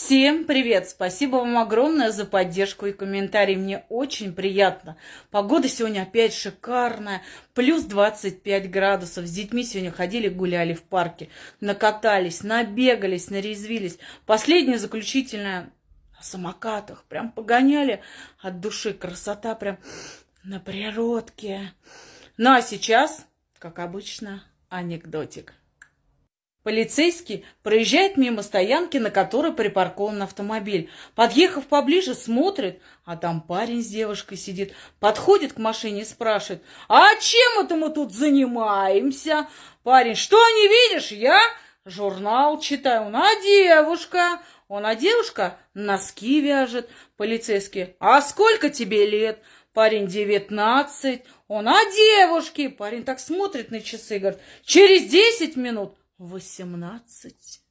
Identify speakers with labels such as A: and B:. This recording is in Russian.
A: Всем привет! Спасибо вам огромное за поддержку и комментарии. Мне очень приятно. Погода сегодня опять шикарная. Плюс 25 градусов. С детьми сегодня ходили, гуляли в парке. Накатались, набегались, нарезвились. Последняя заключительная на самокатах. Прям погоняли от души. Красота прям на природке. Ну а сейчас, как обычно, анекдотик. Полицейский проезжает мимо стоянки, на которой припаркован автомобиль. Подъехав поближе, смотрит, а там парень с девушкой сидит. Подходит к машине и спрашивает, а чем это мы тут занимаемся? Парень, что не видишь? Я журнал читаю. Он, а девушка? Он, а девушка носки вяжет. Полицейский, а сколько тебе лет? Парень, девятнадцать. Он, а девушки? Парень так смотрит на часы говорит, через десять минут восемнадцать